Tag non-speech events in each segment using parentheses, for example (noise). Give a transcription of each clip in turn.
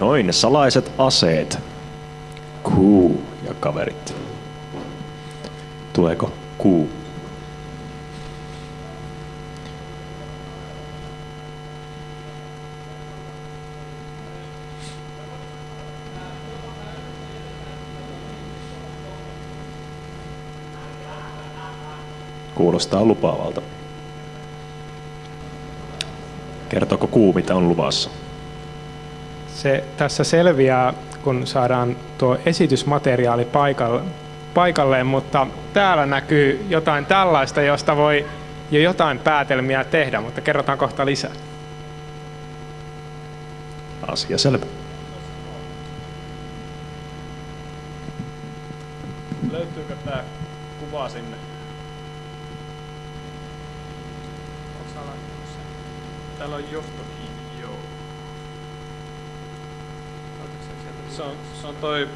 Noin, salaiset aseet. Kuu ja kaverit. Tuleeko kuu? Kuulostaa lupaavalta. Kertooko kuu, mitä on luvassa? Se tässä selviää, kun saadaan tuo esitysmateriaali paikalle, paikalleen, mutta täällä näkyy jotain tällaista, josta voi jo jotain päätelmiä tehdä, mutta kerrotaan kohta lisää. Asia selvä. Löytyykö tämä kuva sinne? Täällä on johtokin, Se on, se on toi,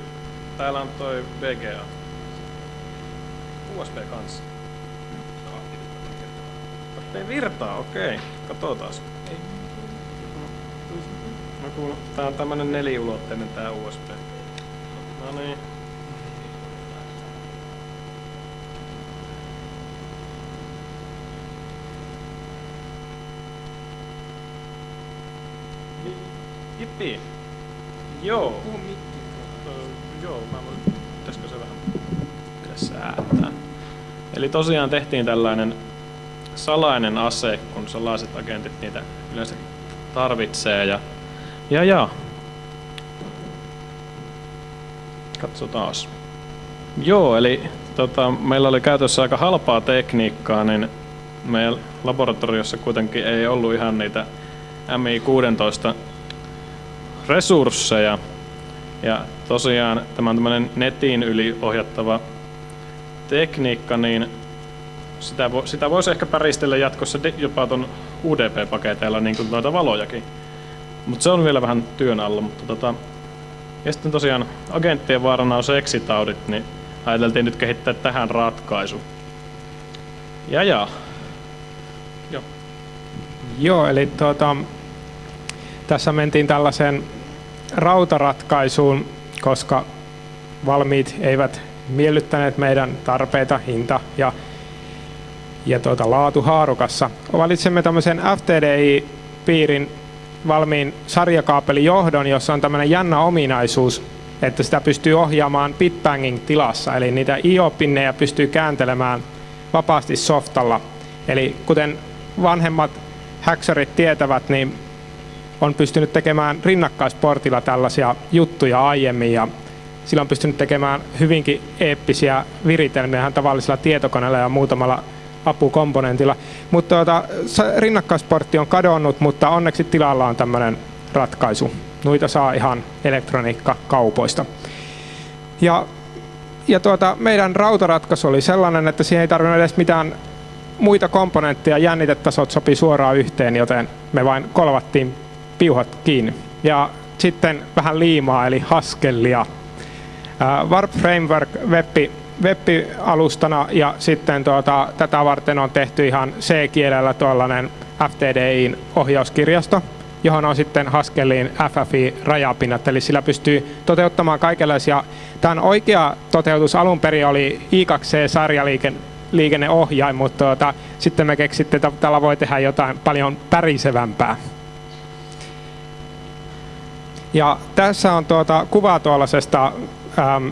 täällä on toi VGA. USB kanssa. Ei virtaa, okei. Katsotaan. No kun tää on tämmönen neliulotteinen tää USB. No niin. Jippi. Joo. Ö, joo, mä voin, pitäisikö se vähän säätää. Eli tosiaan tehtiin tällainen salainen ase, kun salaiset agentit niitä yleensä tarvitsee. Ja, ja, ja. Katsotaan. Joo, eli tota, meillä oli käytössä aika halpaa tekniikkaa, niin meidän laboratoriossa kuitenkin ei ollut ihan niitä MI16 resursseja. Ja tosiaan tämä on tämmöinen netin yli ohjattava tekniikka, niin sitä, vo, sitä voisi ehkä päristellä jatkossa jopa tuon UDP-paketeilla niin kuin noita valojakin. Mutta se on vielä vähän työn alla. Mutta tota, ja sitten tosiaan agenttien vaarana on seksitaudit, niin ajateltiin nyt kehittää tähän ratkaisu. Ja ja. Joo. Joo, eli tuota, tässä mentiin tällaiseen rautaratkaisuun, koska valmiit eivät miellyttäneet meidän tarpeita, hinta ja, ja tuota, laatu haarukassa. Valitsemme tämmöisen FTDI-piirin valmiin sarjakaapelijohdon, jossa on tämmöinen jännä ominaisuus, että sitä pystyy ohjaamaan bitbanging tilassa, eli niitä IO-pinnejä pystyy kääntelemään vapaasti softalla. Eli kuten vanhemmat häksärit tietävät, niin on pystynyt tekemään rinnakkaisportilla tällaisia juttuja aiemmin ja sillä on pystynyt tekemään hyvinkin eeppisiä viritelmiä tavallisella tietokoneella ja muutamalla apukomponentilla. Mutta tuota, rinnakkaisportti on kadonnut, mutta onneksi tilalla on tämmöinen ratkaisu. Noita saa ihan elektroniikkakaupoista. Ja, ja tuota, meidän rautaratkaisu oli sellainen, että siihen ei tarvinnut edes mitään muita komponentteja, jännitetasot sopi suoraan yhteen, joten me vain kolvattiin piuhat kiinni. Ja sitten vähän liimaa, eli Haskellia. Warp Framework webbi, web-alustana ja sitten tuota, tätä varten on tehty ihan C-kielellä tuollainen FTDIin ohjauskirjasto, johon on sitten Haskelliin FFI-rajapinnat, eli sillä pystyy toteuttamaan kaikenlaisia. Tämän oikea toteutus alun perin oli I2C-sarjaliikenneohjain, mutta tuota, sitten me keksitte, että tällä voi tehdä jotain paljon pärisevämpää. Ja tässä on tuota kuva tuollaisesta ähm,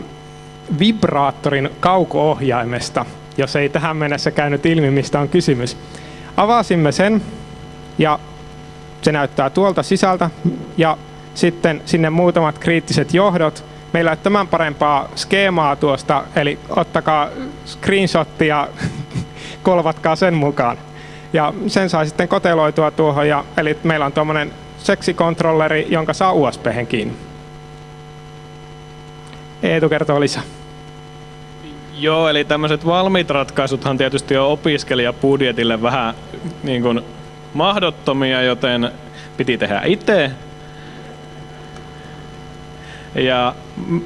vibraattorin kauko-ohjaimesta, jos ei tähän mennessä käynyt ilmi, mistä on kysymys. Avasimme sen ja se näyttää tuolta sisältä ja sitten sinne muutamat kriittiset johdot. Meillä ei ole tämän parempaa skeemaa tuosta, eli ottakaa screenshottia ja (laughs) kolvatkaa sen mukaan. Ja sen saa sitten koteloitua tuohon, ja, eli meillä on tuommoinen seksikontrolleri, jonka saa usb kiinni. Eetu kertoo lisää. Joo, eli tämmöiset valmiit ratkaisuthan tietysti on opiskelijabudjetille vähän niin kuin mahdottomia, joten piti tehdä itse. Ja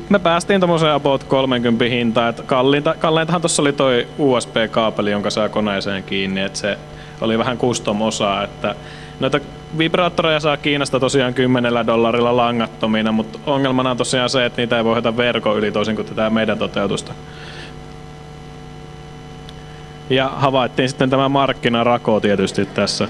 me päästiin tuommoiseen about 30 hintaan, että kalliinta, kalleintahan tuossa oli toi USB-kaapeli, jonka saa koneeseen kiinni, että se oli vähän custom-osaa, että noita vibraattoreja saa Kiinasta tosiaan 10 dollarilla langattomina, mutta ongelmana on tosiaan se, että niitä ei voi ohjata verkon yli toisin kuin tätä meidän toteutusta. Ja havaittiin sitten tämä markkinarako tietysti tässä.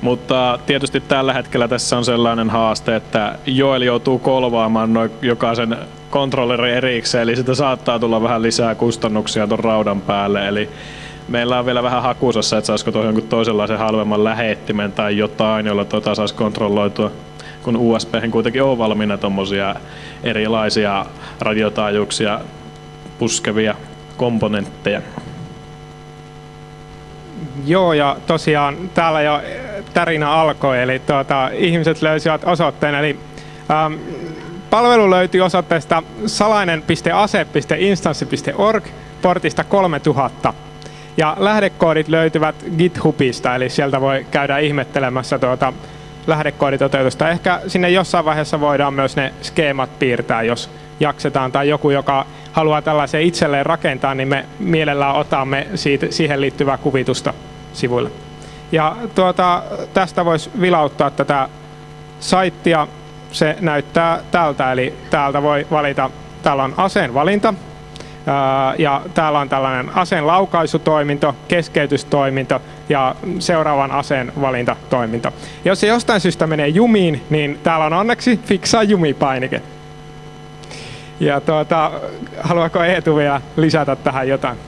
Mutta tietysti tällä hetkellä tässä on sellainen haaste, että Joel joutuu kolvaamaan noin jokaisen kontrolleri erikseen, eli sitä saattaa tulla vähän lisää kustannuksia tuon raudan päälle. Eli meillä on vielä vähän hakusassa, että saisiko tuohon jonkun toisenlaisen halvemman lähettimen tai jotain, jolla tuota saisi kontrolloitua, kun USB kuitenkin on valmiina tuommoisia erilaisia radiotaajuuksia puskevia komponentteja. Joo, ja tosiaan täällä jo tarina alkoi, eli tuota, ihmiset löysivät osoitteen, eli ähm, palvelu löytyy osoitteesta salainen.ase.instanssi.org portista 3000. Ja lähdekoodit löytyvät GitHubista, eli sieltä voi käydä ihmettelemässä tuota lähdekooditoteutusta. Ehkä sinne jossain vaiheessa voidaan myös ne skeemat piirtää, jos jaksetaan, tai joku, joka haluaa tällaisen itselleen rakentaa, niin me mielellään otamme siitä, siihen liittyvää kuvitusta sivuille. Ja tuota, tästä voisi vilauttaa tätä saittia. Se näyttää tältä, eli täältä voi valita, täällä on aseen valinta, ja täällä on tällainen aseen laukaisutoiminto, keskeytystoiminto ja seuraavan aseen valintatoiminto. Jos se jostain syystä menee jumiin, niin täällä on onneksi fiksaa jumipainike. Ja tuota, haluaako Eetu vielä lisätä tähän jotain?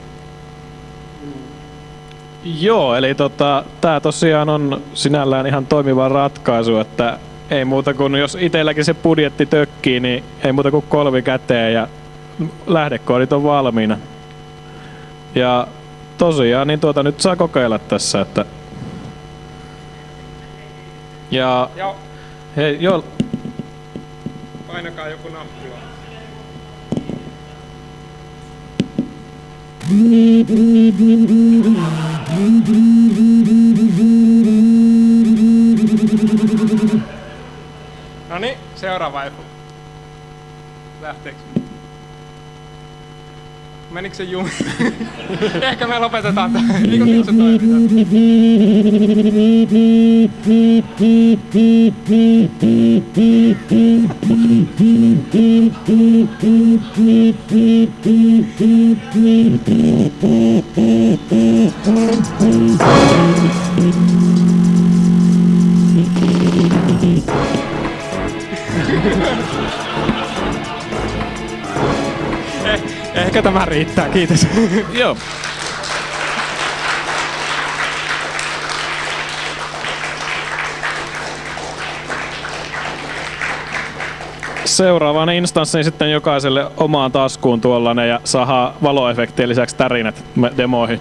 Joo, eli tota, tämä tosiaan on sinällään ihan toimiva ratkaisu, että ei muuta kuin jos itselläkin se budjetti tökkii, niin ei muuta kuin kolvi käteen ja lähdekoodit on valmiina. Ja tosiaan, niin tuota nyt saa kokeilla tässä, että... Ja... Joo. Hei, joo. Painakaa joku nappula. No niin, seuraava efu. Lähteekö? Menikö se jumi? (laughs) Ehkä me lopetetaan tähän. Eikö se toimita? (laughs) Eh, Ehkä tämä riittää, kiitos. (laughs) Joo. Seuraavan instanssin sitten jokaiselle omaan taskuun tuollainen ja saa valoefektien lisäksi tärinät demoihin.